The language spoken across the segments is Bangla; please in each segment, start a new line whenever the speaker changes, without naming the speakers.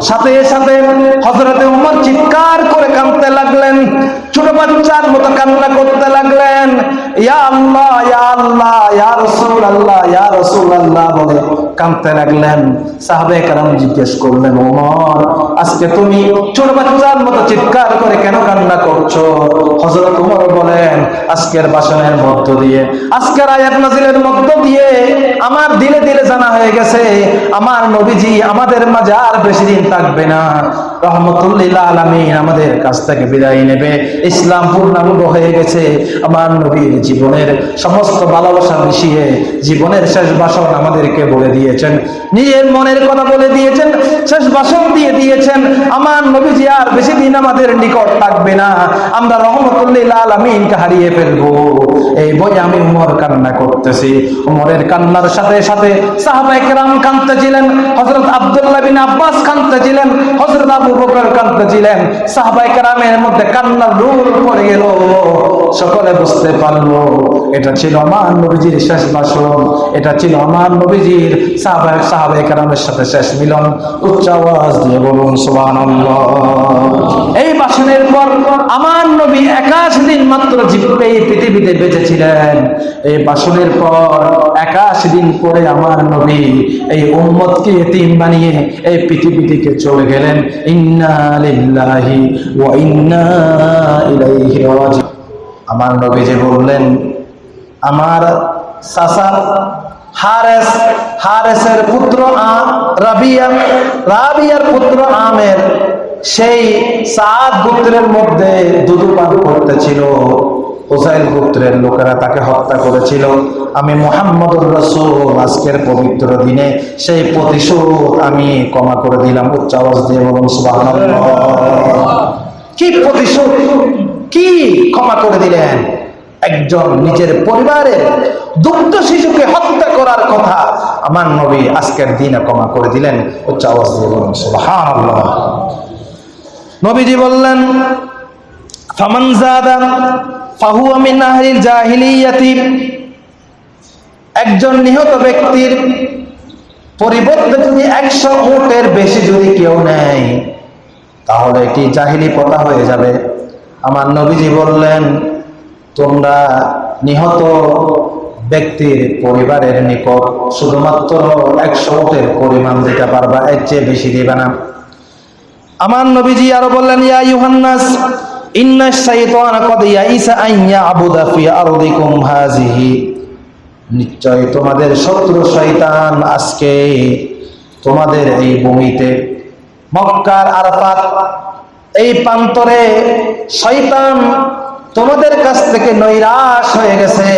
সাথে সাথে হজরতে উমর চিৎকার করে কাঁদতে লাগলেন। ছোট বাচ্চার মতো কান্না করতে লাগলেন। ইয়া আল্লাহ ইয়া আল্লাহ, ইয়া রসুল আল্লাহ ইয়া রসুল আল্লাহ বলে কাঁদতে লাগলেন। সাহাবে কারণ জিজ্ঞেস করলেন, ওমর, আজকে তুমি ছোট বাচ্চার মতো চিৎকার করে কেন কান্না করছ? হজরত উমর বলেন, আজকের বাসনের মধ্য দিয়ে, আজকের আয়াত নাজিলের মধ্য দিয়ে আমার দিলে দিলে জানা হয়ে গেছে, আমার নবীজি আমাদের মাঝে আর বেশি দিন থাকবে না। রহমতুল্লিল্লাহ আলামিন আমাদের কাছ থেকে বিদায় নেবে। ইসলাম পূর্ণাঙ্গ হয়ে গেছে। আমার নবীর জীবনের সমস্ত ভালোবাসা মিশিয়ে জীবনের শেষ বাসন আমাদেরকে বলে দিয়েছেন। নিজের মনের কথা বলে দিয়েছেন, শেষ বাসন দিয়ে দিয়েছেন। আমার নবীজি আর বেশি দিন আমাদের নিকট থাকবে না। আমরা রহমতুল্লিল্লাহ আলামিনকে হারিয়ে ফেলব। এই বই আমি উমর কান্না করতেছি। উমরের কান্নার সাথে সাথে সাহাবায়ে কেরাম কাঁদতেছিলেন। হযরত আব্দুল্লাহ বিন আব্বাস কাঁদতেছিলেন। হযরত আবু বকর কাঁদতেছিলেন সাহবাই কারামের মধ্যে কান্নার রূপ পড়ে গেল। সকলে বুঝতে পারল, এটা ছিল আমার নবীজির শেষ ভাষণ, এটা ছিল আমার নবীজির সাহবাই সাহবাই কারামের সাথে শেষ মিলন। উচ্চ আওয়াজ দিয়ে বলুন, সুবহানাল্লাহ। এই ভাষণের পর আমার নবী একাশ দিন মাত্র এই পৃথিবীতে বেঁচেছিলেন। এই ভাষণের পর একাশ দিন পরে আমার নবী এই উম্মতকে এতিম বানিয়ে এই পৃথিবী থেকে চলে গেলেন। ইন্না লিল্লাহি ওয়া আমার নবী যে বললেন, আমার সাসা হারেস, হারেসের পুত্র রাবিয়া, রাবিয়ার পুত্র আমের সেই সাত গোত্রের মধ্যে দুধু পান করতেছিল। হোসাইল গোত্রের লোকেরা তাকে হত্যা করেছিল। আমি মোহাম্মদুর রসুল, আজকের পবিত্র দিনে সেই প্রতিশোধ আমি ক্ষমা করে দিলাম। উচ্চ আওয়াজ দিয়ে বলুন, সুবহানাল্লাহ। কি প্রতিশোধ? কি ক্ষমা করে দিলেন? একজন নিজের পরিবারের দুগ্ধ শিশুকে হত্যা করার কথা আমার নবী আজকের দিনে ক্ষমা করে দিলেন। উচ্চ আওয়াজ দিয়ে বলুন, সুবহানাল্লাহ। নবীজি বললেন জাহিলিয়াতি। একজন নিহত ব্যক্তির পরিবর্তে যদি একশো উটের বেশি যদি কেউ নেয়, তাহলে এটি জাহিলি পতা হয়ে যাবে। আমার নবীজি বললেন, তোমরা নিহত ব্যক্তির পরিবারের নিকট শুধুমাত্র একশো উটের পরিমাণ দিতে পারবা, এর চেয়ে বেশি দিবে না। আমার নবীজি আরও বললেন, ইয়া ইউহান্নাস, ইন্না শাইতানা কদ ইয়াইসা আন ইয়াবুদা ফি আরদিকুম হাযিহি। নিশ্চয় তোমাদের শত্রু শয়তান আজকে তোমাদের এই ভূমিতে মক্কার আরাফাত, এই প্রান্তরে শয়তান তোমাদের কাছ থেকে নৈরাশ হয়ে গেছে।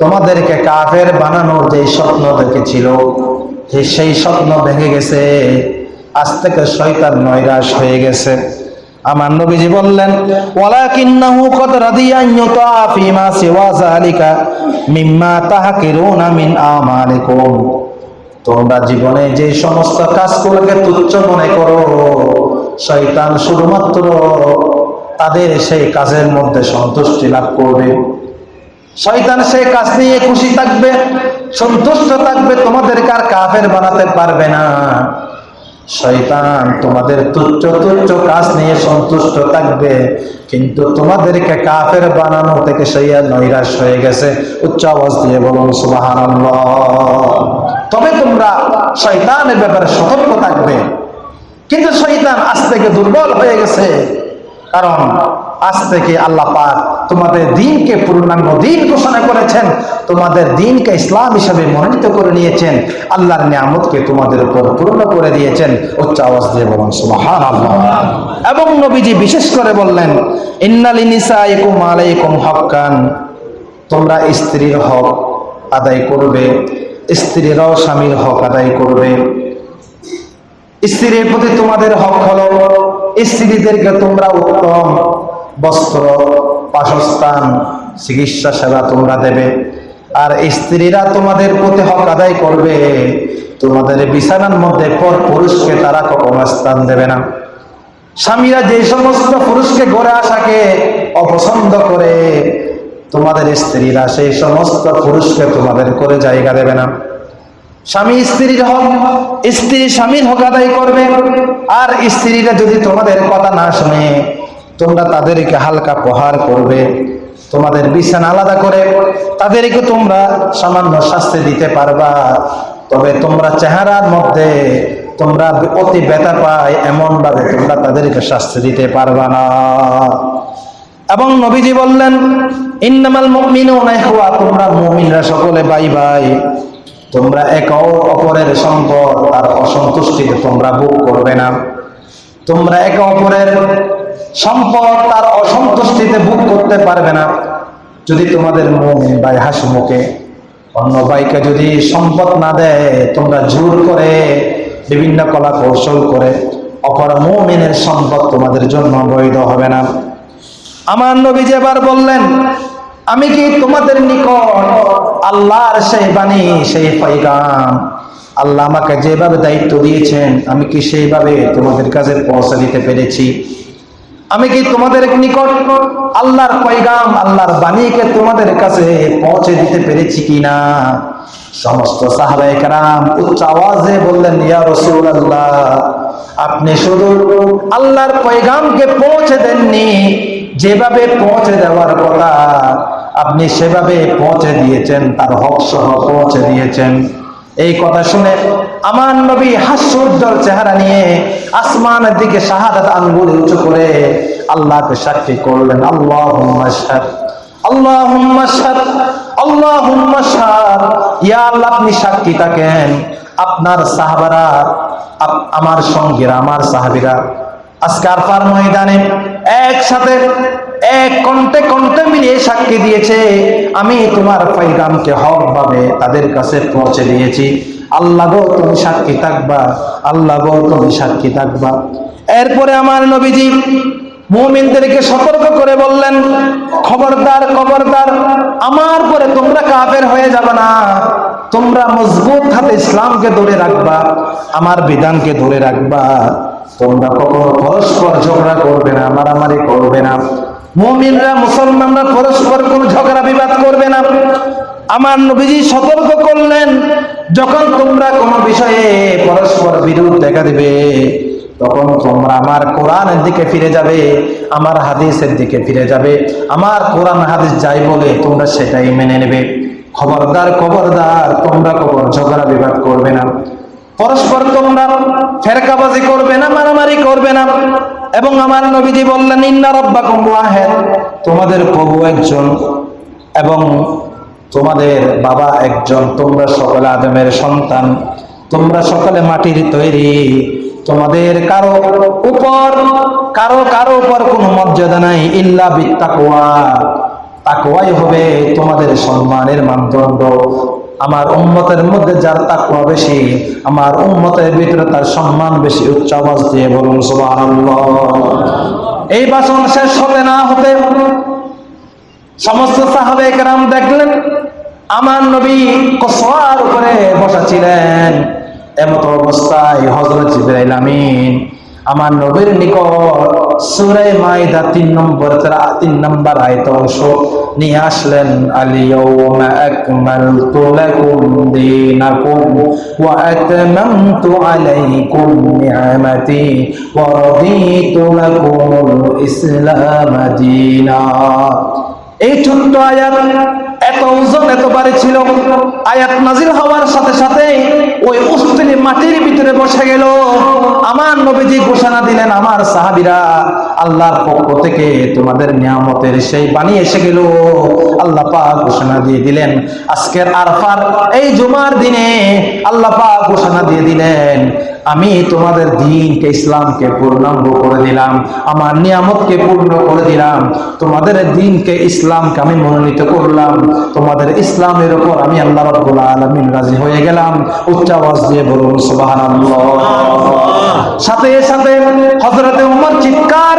তোমাদেরকে কাফের বানানোর যে স্বপ্ন দেখেছিল সেই স্বপ্ন ভেঙে গেছে। আজ থেকে শয়তান নৈরাশ হয়ে গেছে। আমার নবীজি বললেন, ওয়ালাকিন্নাহু কদ রাদিয়া ইউতা ফিমা সিওয়া যালিকা মিম্মা তাহকিরুনা মিন আমালিকুম। তোমরা জীবনে যে সমস্ত কাজগুলোকে তুচ্ছ মনে করো, শয়তান শুধুমাত্র তাদের সেই কাজের মধ্যে সন্তুষ্টি লাভ করবে। শয়তান সেই কাজ নিয়ে খুশি থাকবে, সন্তুষ্ট থাকবে, তোমাদেরকে আর কাফের বানাতে পারবে না। শয়তান তোমাদের তুচ্ছ তুচ্ছ কাজ নিয়ে সন্তুষ্ট থাকবে, কিন্তু তোমাদেরকে কাফের বানানো থেকে সেই নৈরাস হয়ে গেছে। উচ্চ আওয়াজ দিয়ে বলুন সুবাহান তবে তোমরা শয়তানের ব্যাপারে সতর্ক থাকবে। কিন্তু শয়তান আজ থেকে দুর্বল হয়ে গেছে। কারণ আজ থেকে আল্লাহ পাক তোমাদের দিনকে পূর্ণাঙ্গ দিন ঘোষণা করেছেন, তোমাদের দিনকে ইসলাম হিসাবে মনোনীত করে নিয়েছেন, আল্লাহর নিয়ামতকে তোমাদের উপর পূর্ণ করে দিয়েছেন, উচ্চ আওয়াজ দিয়ে বলুন, সুবহানাল্লাহ। এবং নবীজি বিশেষ করে বললেন, ইন্নালি নিসাইকুম আলাইকুম হক্কান। তোমরা স্ত্রীর হক আদায় করবে, স্ত্রীরাও স্বামীর হক আদায় করবে। স্ত্রীর প্রতি তোমাদের হক হলো, স্ত্রীদেরকে তোমরা উত্তম বস্ত্র, বাসস্থান, চিকিৎসা সেবা তোমরা দেবে। আর স্ত্রীরা তোমাদের প্রতি হক আদায় করবে। তোমাদের বিছানার মধ্যে পর পুরুষকে তারা কখনো স্থান দেবে না। স্বামীরা যে সমস্ত পুরুষকে গড়ে আসাকে অপছন্দ করে, তোমাদের স্ত্রীরা সেই সমস্ত পুরুষকে তোমাদের করে জায়গা দেবে না। স্বামী স্ত্রীর হক, স্ত্রী স্বামীর হক আদায় করবে। আর স্ত্রীরা যদি তোমাদের কথা না শুনে তোমরা তাদেরকে হালকা প্রহার করবে, তোমাদের বিছানা আলাদা করে তাদেরকে তোমরা সামান্য শাস্তি দিতে পারবা। তবে তোমরা চেহারার মধ্যে তোমরা অতি ব্যথা পায় এমন ভাবে তোমরা তাদেরকে শাস্তি দিতে পারবা না। এবং নবীজি বললেন, ইন্নামাল ইখওয়া তোমরা মুমিনরা সকলে ভাই ভাই তোমরা এক অপরের সম্পদ আর অসন্তুষ্টিতে তোমরা ভোগ করবে না। তোমরা একে অপরের সম্পদ তার অসন্তুষ্টিতে ভোগ করতে পারবে না। যদি তোমাদের মুমিন ভাই হাসি মুখে, অন্য ভাইকে যদি সম্পদ না দেয়, তোমরা জোর করে বিভিন্ন কলা কৌশল করে অপর মুমিনের সম্পদ তোমাদের জন্য বৈধ হবে না। আমার নবী যে এবার বললেন, আমি কি তোমাদের নিকট আল্লাহর সেই বাণী, সেই পৈগাম আল্লাহ আমাকে যেভাবে দায়িত্ব দিয়েছেন, আমি কি সেইভাবে তোমাদের কাছে পৌঁছে দিতে পেরেছি? আমি কি তোমাদের নিকট আল্লাহর পৈগাম আল্লাহর বাণীকে তোমাদের কাছে পৌঁছে দিতে পেরেছি কিনা? সমস্ত সাহাবায়ে কেরাম উচ্চ আওয়াজে বললেন, ইয়া রাসূলুল্লাহ, আপনি শুধু আল্লাহর পৈগামকে পৌঁছে দেননি। যেভাবে পৌঁছে দেওয়ার কথা আপনি সেভাবে পৌঁছে দিয়েছেন, তার হক সহ পৌঁছে দিয়েছেন। এই কথা শুনে আমার নবী হাস্যোজ্জ্বল চেহারা নিয়ে আসমানের দিকে শাহাদাত আঙ্গুল উঁচু করে আল্লাহকে সাক্ষী করলেন আল্লাহ আল্লাহুম্মা শাহাদ ইয়া আল্লাহ, আপনি সাক্ষী থাকেন। আপনার সাহাবারা আমার সঙ্গীরা, আমার সাহাবীরা আজকে আরফার ময়দানে একসাথে এক কণ্ঠে কণ্ঠে মিলিয়ে সাক্ষী দিয়েছে, আমি তোমার পৈগামকে হক ভাবে তাদের কাছে পৌঁছে দিয়েছি। আল্লাহ গো, তুমি সাক্ষী থাকবা। আল্লাহ গো, তুমি সাক্ষী থাকবা। এরপরে আমার নবীজি মুমিনদেরকে সতর্ক করে বললেন, খবরদার খবরদার, আমার পরে তোমরা কাফের হয়ে যাবে না। তোমরা মজবুত হাতে ইসলামকে ধরে রাখবা, আমার বিধানকে ধরে রাখবা। তোমরা কখনো পরস্পর ঝগড়া করবে না, মারামারি করবে না। মুমিনরা, মুসলমানরা পরস্পর কোনো ঝগড়া বিবাদ করবে না। আমার নবীজি সতর্ক করলেন, যখন তোমরা কোনো বিষয়ে পরস্পর বিরোধ দেখা দিবে, তখন তোমরা আমার কোরআনের দিকে ফিরে যাবে, আমার হাদিসের দিকে ফিরে যাবে, আমার কোরআন হাদিস যাই বলে তোমরা সেটাই মেনে নেবে। খবরদার খবরদার, তোমরা কবর ঝগড়া বিবাদ করবে না। পরস্পর তোমরা ফেরকাবাজি করবে না, মারামারি করবে না। এবং আমার নবীজি বললেন, ইন্না রব্বাকুম ওয়াহিদ। তোমাদের প্রভু একজন এবং তোমাদের বাবা একজন। তোমরা সকলে আদমের সন্তান। তোমরা সকলে মাটির তৈরি। তোমাদের কারও উপর, কারও কারও উপর কোনো মর্যাদা নাই, ইল্লা বিত্তাকুয়া। তাকওয়াই হবে তোমাদের সম্মানের মানদণ্ড। আমার উম্মতের মধ্যে যার তাকওয়া বেশি, আমার উম্মতের ভিতরে তার সম্মান বেশি, উচ্চ আওয়াজ দিয়ে বলুন এই বাসন শেষ হতে না, হতে সমস্ত সাহাবে কেরাম দেখলেন, আমার নবী কসোয়ার উপরে বসা ছিলেন এমত অবস্থায় হজরত জিবরাইল আমিন, আমার নবীর নিকট সূরা মাইদা তিন নম্বর তিন নম্বর আয়ত অংশ। নিয়ে আসলেন আলিয়াউমা আকমালতু লাকুম দীনাকুম ওয়া আতমামতু আলাইকুম নি'মাতি ওয়া রাদিতু লাকুমুল ইসলাম দীনা। এই ছোট্ট আয়াত এত ওজন এত বাড়ি ছিল। আয়াত নাজিল হওয়ার সাথে সাথে ওই উস্তিনি মাটির ভিতরে বসে গেল। আমার নবীজি ঘোষণা দিলেন, আমার সাহাবিরা আল্লাহর পক্ষ থেকে তোমাদের নিয়ামতের সেই বাণী এসে গেল। আল্লাহ পাক ঘোষণা দিয়ে দিলেন, আজকের আরফার এই জুমার দিনে আল্লাহ পাক ঘোষণা দিয়ে দিলেন, আমি তোমাদের দিনকে, ইসলামকে পূর্ণাঙ্গ করে দিলাম, আমার নিয়ামতকে পূর্ণ করে দিলাম, তোমাদের দিনকে, ইসলামকে আমি মনোনীত করলাম, তোমাদের ইসলামের উপর আমি আল্লাহ রাব্বুল আলামিন রাজি হয়ে গেলাম। উচ্চ আওয়াজ দিয়ে বলুন, সুবহানাল্লাহ। সাথে সাথে হযরতে উমর চিৎকার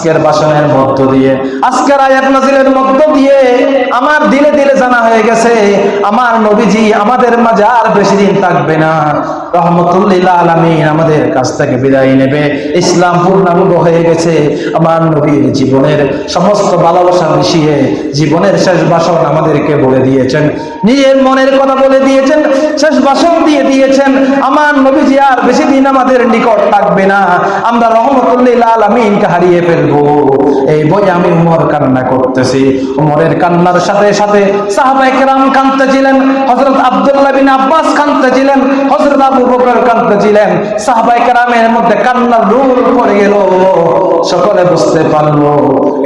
আজকের বাসনের মধ্য দিয়ে, আজকের আয়াত নাজিলের মধ্য দিয়ে আমার দিলে দিলে জানা হয়ে গেছে, আমার নবীজি আমাদের মাঝে আর বেশি দিন থাকবে না। রহমতুল্লিল আলমিন আমাদের কাছ থেকে বিদায় নেবে। ইসলাম পূর্ণাঙ্গ হয়ে গেছে। আমার নবীর জীবনের সমস্ত ভালোবাসা মিশিয়ে জীবনের শেষ ভাষণ আমাদেরকে বলে দিয়েছেন। নিজের মনের কথা বলে দিয়েছেন, শেষ ভাষণ দিয়ে দিয়েছেন। আমার নবীজি আর বেশি দিন আমাদের নিকট থাকবে না। আমরা রহমতুল্লিল আলমিনকে হারিয়ে ফেলব। এই আমি উমর কান্না করতেছি। উমরের কান্নার সাথে সাথে হজরত আব্দুল্লাহ বিন আব্বাস হজরত আবু বকর মধ্যে কান্নার রুল পড়ে গেল। সকলে বুঝতে পারল,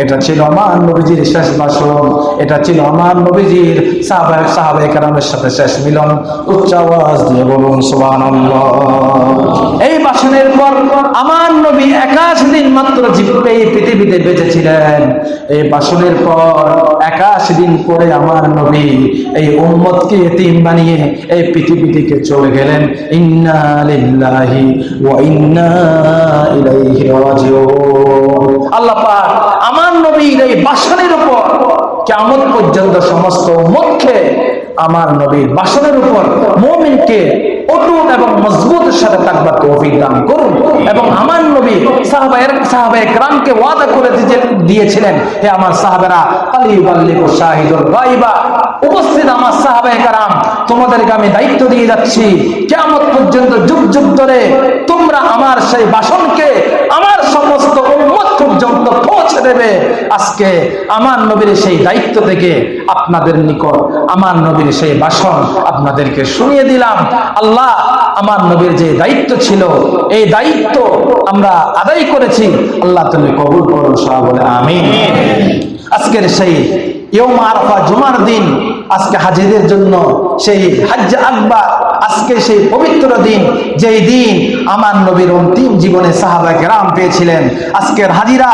এটা ছিল আমার নবীজির শেষ ভাষণ, এটা ছিল আমার নবীজির সাহাবাই সাহাবাই কেরামের সাথে শেষ মিলন। উচ্চ আওয়াজ দিয়ে বলুন, সুবহানাল্লাহ। এই ভাষণের পর আমার নবী একাশ দিন মাত্র এই পৃথিবীতে বেঁচে ছিলেন এই ভাষণের পর একাশ দিন পরে আমার নবী এই উম্মতকে এতিম বানিয়ে এই পৃথিবী থেকে চলে গেলেন। ইন্না লিল্লাহি ওয়া ইন্না ইলাইহি রাজিউন। আল্লাহ পাক আমার নবীর এই ভাষণের উপর কেমন পর্যন্ত সমস্ত উম্মতকে, আমার নবীর বাসনের উপর মুমিনকে অটুট এবং মজবুতের সাথে থাকবার তৌফিক দান করুন। এবং আমার নবী সাহাবায়ের সাহাবায়ে গ্রামকে ওয়াদা করে দিয়ে দিয়েছিলেন, হে আমার সাহাবেরা আলী বাল্লিকু শাহিদুল গাইবা উপস্থিত আমার সাহাবায়ে কারাম, তোমাদেরকে আমি দায়িত্ব দিয়ে যাচ্ছি। কিয়ামত পর্যন্ত যুগ যুগ ধরে তোমরা আমার সেই বাসনকে, আমার সমস্ত উম্মত পর্যন্ত পৌঁছে দেবে। আজকে আমার নবীর সেই দায়িত্ব থেকে আপনাদের নিকট, আমার নবীর সেই ভাষণ আপনাদেরকে শুনিয়ে দিলাম। আল্লাহ আমার নবীর যে দায়িত্ব ছিল, এই দায়িত্ব আমরা আদায় করেছি। আল্লাহ তুমি কবুল করো সব বলে আমি আজকের সেই ইয়ম আরফা জুমার দিন আজকে হাজিদের জন্য সেই হাজ্জ আকবার, আজকে সেই পবিত্র দিন, যেই দিন আমার নবীর অন্তিম জীবনে সাহাবা গ্রাম পেয়েছিলেন। আজকের হাজিরা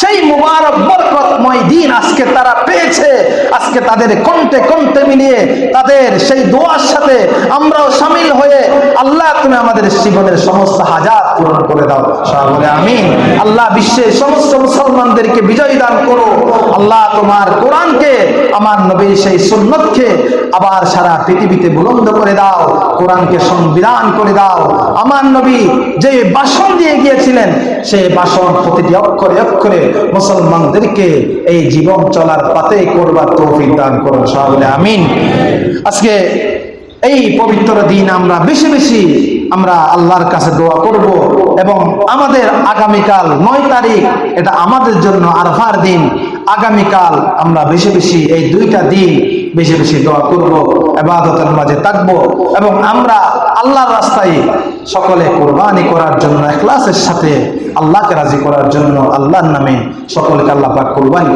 সেই মুবারক বরকতময় দিন আজকে তারা পেয়েছে। আজকে তাদের কণ্ঠে কণ্ঠে মিলিয়ে তাদের সেই দোয়ার সাথে আমরাও সামিল হয়ে আল্লাহ তুমি আমাদের জীবনের সমস্ত হাজার পূরণ করে দাও। সবাই বলে আমিন। আল্লাহ বিশ্বের সমস্ত মুসলমানদেরকে বিজয় দান করো আল্লাহ তোমার কোরআনকে আমার নবীর সেই সুন্নতকে আবার সারা পৃথিবীতে বুলন্দ করে দাও, কোরআনকে সংবিধান করে দাও। আমার নবী যে ভাষণ দিয়ে গিয়েছিলেন সেই ভাষণ প্রতিটি অক্ষরে অক্ষরে মুসলমানদেরকে এই জীবন চলার পাতে করবার তৌফিক দান করুন সবাই, আমিন। আজকে এই পবিত্র দিন আমরা বেশি বেশি আমরা আল্লাহর কাছে দোয়া করব এবং আমাদের আগামীকাল নয় তারিখ, এটা আমাদের জন্য আরফার দিন। আগামীকাল আমরা বেশি বেশি এই দুইটা দিন বেশি বেশি দোয়া করব এবাদতের মাঝে থাকব, এবং আমরা আল্লাহর রাস্তায় সকলে কোরবানি করার জন্য, এখলাসের সাথে আল্লাহকে রাজি করার জন্য, আল্লাহর নামে সকলকে আল্লাহ পাক কোরবানি